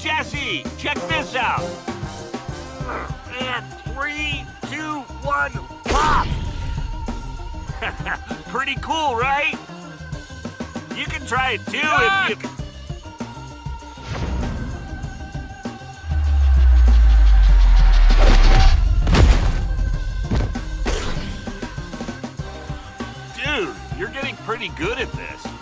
Cassie, check this out. And three, two, one, pop! Pretty cool, right? You can try it too if you... Dude, you're getting pretty good at this.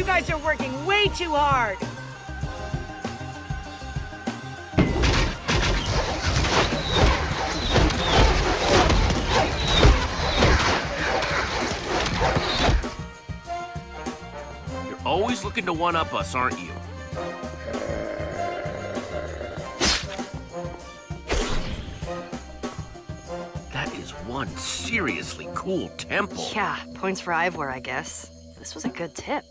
You guys are working way too hard. You're always looking to one-up us, aren't you? That is one seriously cool temple. Yeah, points for Ivor, I guess. This was a good tip.